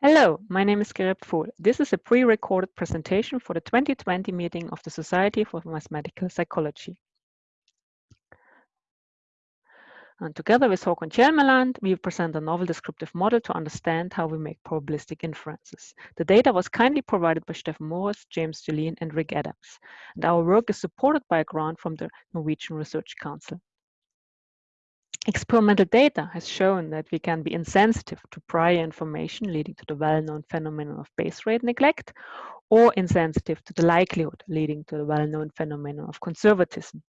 Hello, my name is Gerit Pfuhl. This is a pre-recorded presentation for the 2020 meeting of the Society for Mathematical Psychology. And together with Håkon Tjelmeland, we present a novel descriptive model to understand how we make probabilistic inferences. The data was kindly provided by Steffen Moritz, James Julien, and Rick Adams. And our work is supported by a grant from the Norwegian Research Council. Experimental data has shown that we can be insensitive to prior information leading to the well-known phenomenon of base rate neglect or insensitive to the likelihood leading to the well-known phenomenon of conservatism.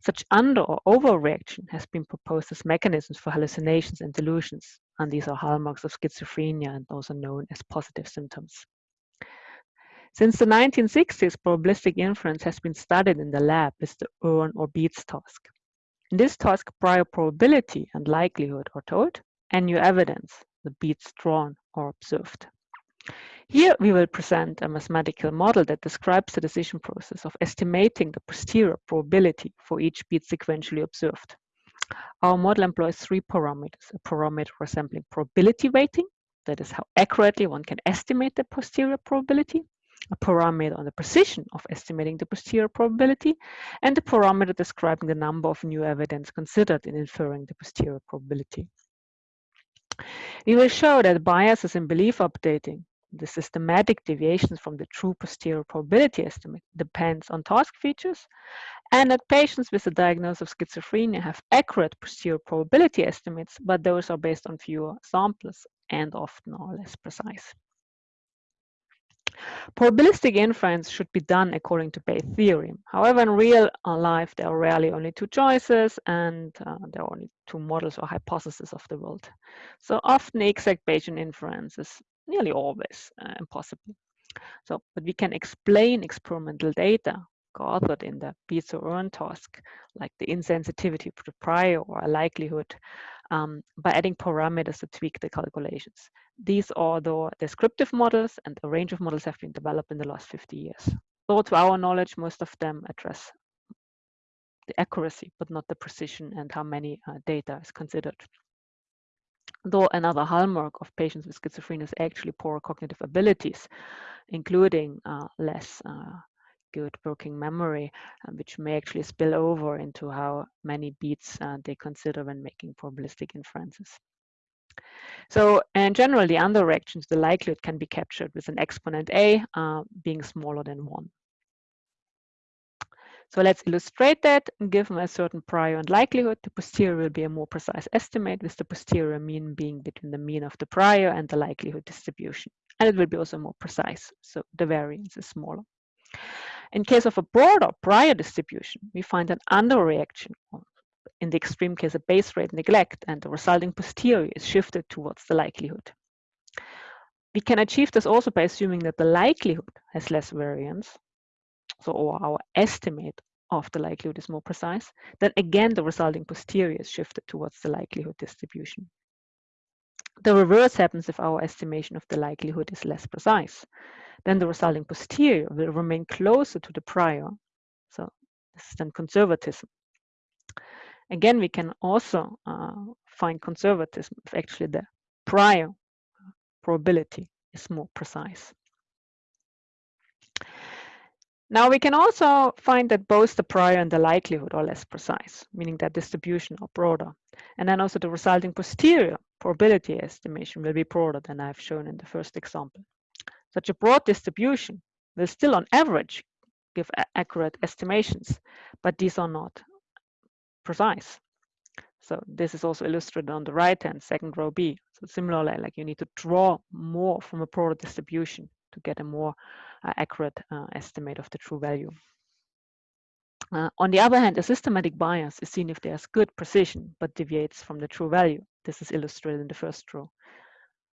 Such under or overreaction has been proposed as mechanisms for hallucinations and delusions, and these are hallmarks of schizophrenia and also known as positive symptoms. Since the 1960s, probabilistic inference has been studied in the lab with the Urn or Beads task. In this task, prior probability and likelihood are told, and new evidence, the beads drawn or observed. Here we will present a mathematical model that describes the decision process of estimating the posterior probability for each bead sequentially observed. Our model employs three parameters, a parameter resembling probability weighting, that is how accurately one can estimate the posterior probability, a parameter on the precision of estimating the posterior probability, and a parameter describing the number of new evidence considered in inferring the posterior probability. We will show that biases in belief updating, the systematic deviations from the true posterior probability estimate depends on task features, and that patients with a diagnosis of schizophrenia have accurate posterior probability estimates, but those are based on fewer samples and often are less precise. Probabilistic inference should be done according to Bayes' theorem. However, in real uh, life, there are rarely only two choices and uh, there are only two models or hypotheses of the world. So often exact Bayesian inference is nearly always uh, impossible. So, but we can explain experimental data gathered in the urn task, like the insensitivity to prior or a likelihood um, by adding parameters to tweak the calculations. These are the descriptive models and a range of models have been developed in the last 50 years. Though to our knowledge, most of them address the accuracy, but not the precision and how many uh, data is considered. Though another hallmark of patients with schizophrenia is actually poor cognitive abilities, including uh, less uh, good working memory, uh, which may actually spill over into how many beads uh, they consider when making probabilistic inferences. So in general, the underreactions, the likelihood can be captured with an exponent a uh, being smaller than 1. So let's illustrate that. Given a certain prior and likelihood, the posterior will be a more precise estimate with the posterior mean being between the mean of the prior and the likelihood distribution. And it will be also more precise, so the variance is smaller. In case of a broader prior distribution, we find an underreaction, in the extreme case a base rate neglect, and the resulting posterior is shifted towards the likelihood. We can achieve this also by assuming that the likelihood has less variance, so or our estimate of the likelihood is more precise, then again the resulting posterior is shifted towards the likelihood distribution. The reverse happens if our estimation of the likelihood is less precise then the resulting posterior will remain closer to the prior. So this is then conservatism. Again, we can also uh, find conservatism if actually the prior probability is more precise. Now we can also find that both the prior and the likelihood are less precise, meaning that distribution are broader. And then also the resulting posterior probability estimation will be broader than I've shown in the first example. Such a broad distribution will still on average give accurate estimations, but these are not precise. So this is also illustrated on the right hand, second row B. So similarly, like you need to draw more from a broader distribution to get a more uh, accurate uh, estimate of the true value. Uh, on the other hand, a systematic bias is seen if there's good precision, but deviates from the true value. This is illustrated in the first row.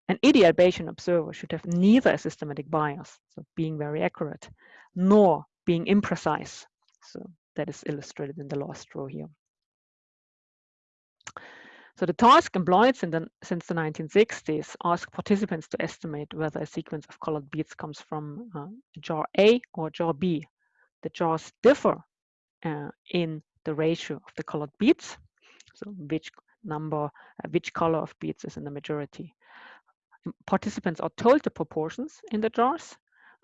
An ideal Bayesian observer should have neither a systematic bias, so being very accurate, nor being imprecise. So that is illustrated in the last row here. So the task employed the, since the 1960s ask participants to estimate whether a sequence of colored beads comes from uh, jar A or jar B. The jars differ uh, in the ratio of the colored beads, so which number, uh, which color of beads is in the majority. participants are told the proportions in the jars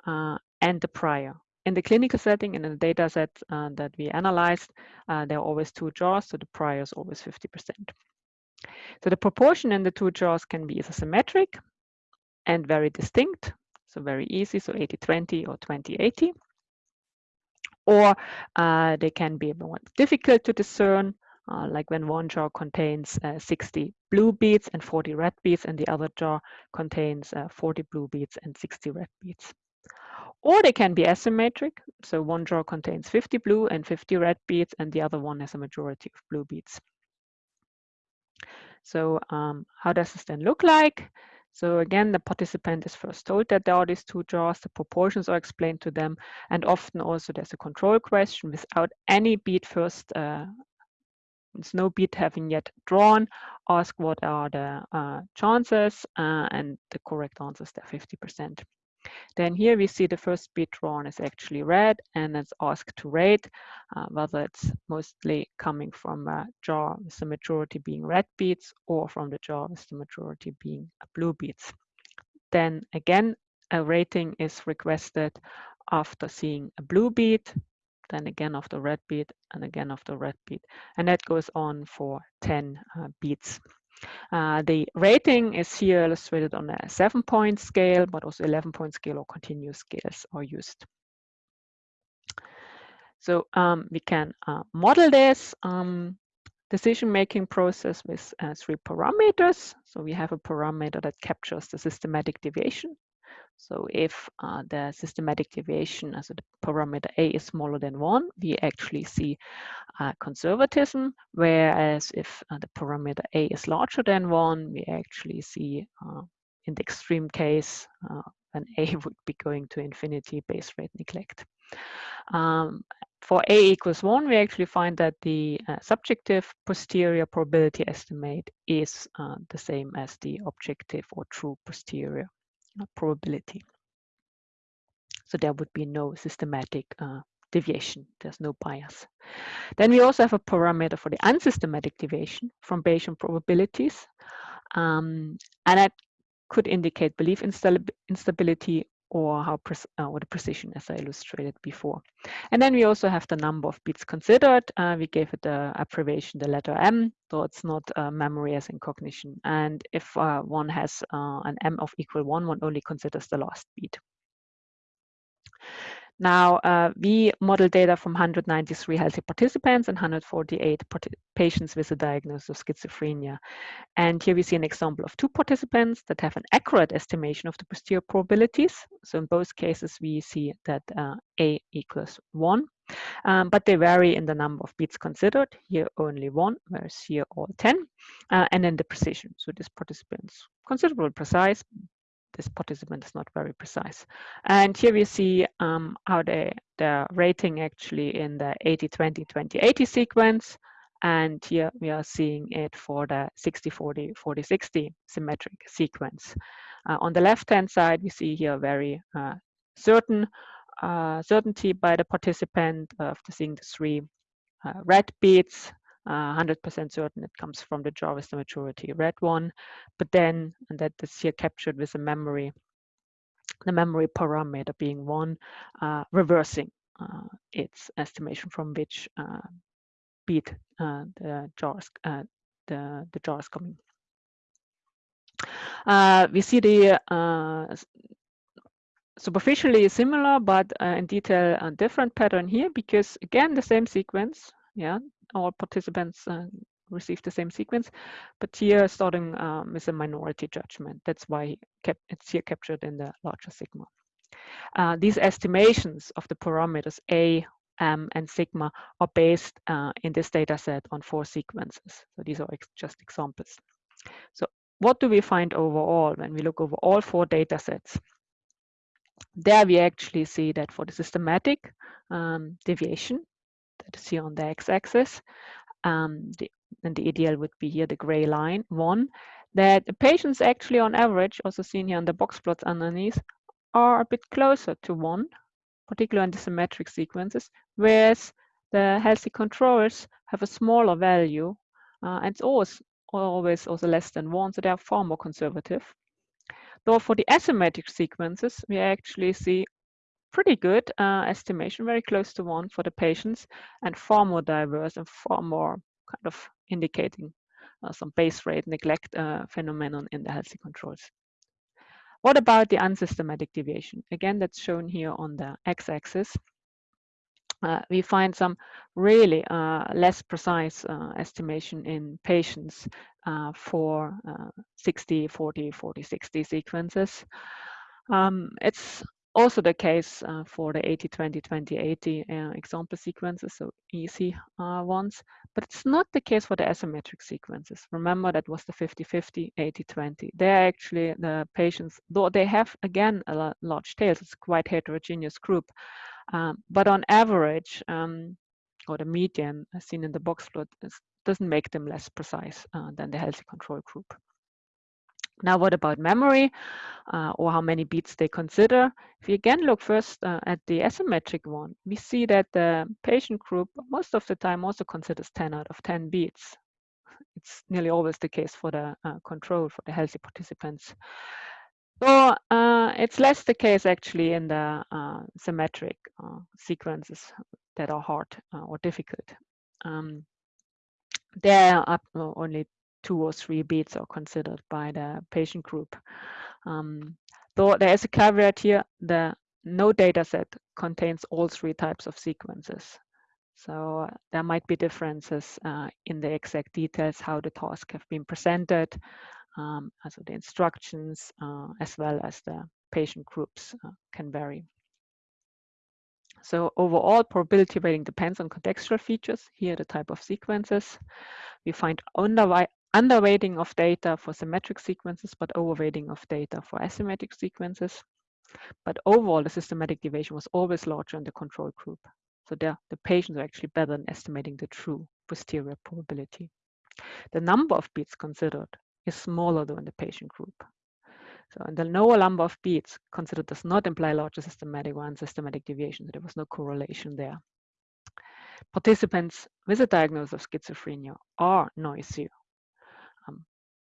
uh, and the prior. In the clinical setting, and in the data set uh, that we analyzed, uh, there are always two jars, so the prior is always 50%. So the proportion in the two jars can be either symmetric and very distinct, so very easy, so 80-20 or 20-80, or uh, they can be more difficult to discern, uh, like when one jar contains uh, 60 blue beads and 40 red beads, and the other jar contains uh, 40 blue beads and 60 red beads. Or they can be asymmetric, so one jar contains 50 blue and 50 red beads, and the other one has a majority of blue beads. So um, how does this then look like? So again, the participant is first told that there are these two jars, the proportions are explained to them, and often also there's a control question without any bead first uh, no bead having yet drawn, ask what are the uh, chances, uh, and the correct answer is there 50%. Then here we see the first bead drawn is actually red, and it's asked to rate uh, whether it's mostly coming from a jar with the majority being red beads or from the jar with the majority being blue beads. Then again, a rating is requested after seeing a blue bead, then again of the red bead, and again of the red bead. And that goes on for 10 uh, beads. Uh, the rating is here illustrated on a seven point scale, but also 11 point scale or continuous scales are used. So um, we can uh, model this um, decision-making process with uh, three parameters. So we have a parameter that captures the systematic deviation. So if uh, the systematic deviation as a parameter A is smaller than one, we actually see uh, conservatism, whereas if uh, the parameter A is larger than one, we actually see uh, in the extreme case, uh, an A would be going to infinity base rate neglect. Um, for A equals one, we actually find that the uh, subjective posterior probability estimate is the same as the objective or true posterior probability. So there would be no systematic uh, deviation. There's no bias. Then we also have a parameter for the unsystematic deviation from Bayesian probabilities. Um, and that could indicate belief instability or how uh, the precision as I illustrated before. And then we also have the number of bits considered. Uh, we gave it the abbreviation, the letter M, so it's not uh, memory as in cognition. And if uh, one has uh, an M of equal one, one only considers the last bit. Now, uh, we model data from 193 healthy participants and 148 patients with a diagnosis of schizophrenia. And here we see an example of two participants that have an accurate estimation of the posterior probabilities. So in both cases, we see that uh, A equals 1. Um, but they vary in the number of beads considered. Here only one, whereas here all 10. Uh, and then the precision. So this participant's is considerably precise, this participant is not very precise. And here we see um, how the, the rating actually in the 80-20-20-80 sequence. And here we are seeing it for the 60-40, 40-60 symmetric sequence. Uh, on the left-hand side, we see here very uh, certain uh, certainty by the participant after seeing the three uh, red beads 100% uh, certain it comes from the Jarvis maturity red one, but then, and that is here captured with a memory, the memory parameter being one, uh, reversing uh, its estimation from which uh, bead uh, the jars, uh, the, the jars coming. we see the superficially similar, but in detail a different pattern here because again, the same sequence, yeah, all participants uh, receive the same sequence, but here starting um, with a minority judgment. That's why it's here captured in the larger sigma. Uh, these estimations of the parameters A, M, and sigma are based uh, in this data set on four sequences. So these are ex just examples. So what do we find overall when we look over all four data sets? There we actually see that for the systematic um, deviation, that is here on the x-axis. Um, and the ideal would be here the gray line, one, that the patients actually on average, also seen here on the box plots underneath, are a bit closer to one, particularly in the symmetric sequences, whereas the healthy controls have a smaller value, uh, and it's always, always also less than one, so they are far more conservative. Though for the asymmetric sequences, we actually see pretty good uh, estimation, very close to one for the patients, and far more diverse and far more kind of indicating uh, some base rate neglect uh, phenomenon in the healthy controls. What about the unsystematic deviation? Again, that's shown here on the x-axis. Uh, we find some really uh, less precise uh, estimation in patients uh, for 60, 40, 40, 60 sequences. Um, it's also the case uh, for the 80, 20, 20, 80 uh, example sequences, so easy uh, ones, but it's not the case for the asymmetric sequences. Remember that was the 50, 50, 80, 20. They're actually the patients, though they have, again, a large tails, it's quite heterogeneous group, um, but on average, um, or the median seen in the box plot is, doesn't make them less precise uh, than the healthy control group. Now, what about memory uh, or how many beads they consider? If you again look first uh, at the asymmetric one, we see that the patient group most of the time also considers 10 out of 10 beads. It's nearly always the case for the uh, control for the healthy participants. So uh, it's less the case actually in the uh, symmetric uh, sequences that are hard or difficult. Um, there are only two or three beads are considered by the patient group. Um, though there is a caveat here, the no data set contains all three types of sequences. So uh, there might be differences uh, in the exact details, how the tasks have been presented, um, also the instructions, uh, as well as the patient groups uh, can vary. So overall, probability weighting depends on contextual features. Here, the type of sequences. We find underweighting of data for symmetric sequences, but overweighting of data for asymmetric sequences. But overall, the systematic deviation was always larger in the control group. So the, the patients are actually better in estimating the true posterior probability. The number of beads considered is smaller than the patient group. So and the lower number of beads considered does not imply larger systematic or unsystematic deviation. So there was no correlation there. Participants with a diagnosis of schizophrenia are noisier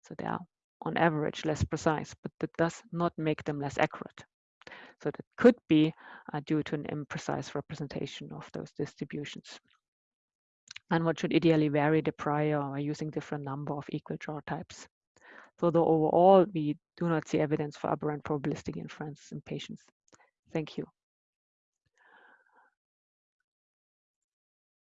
so they are on average less precise, but that does not make them less accurate. So that could be uh, due to an imprecise representation of those distributions. And what should ideally vary the prior by using different number of equal jar types. So though overall, we do not see evidence for aberrant probabilistic inference in patients. Thank you.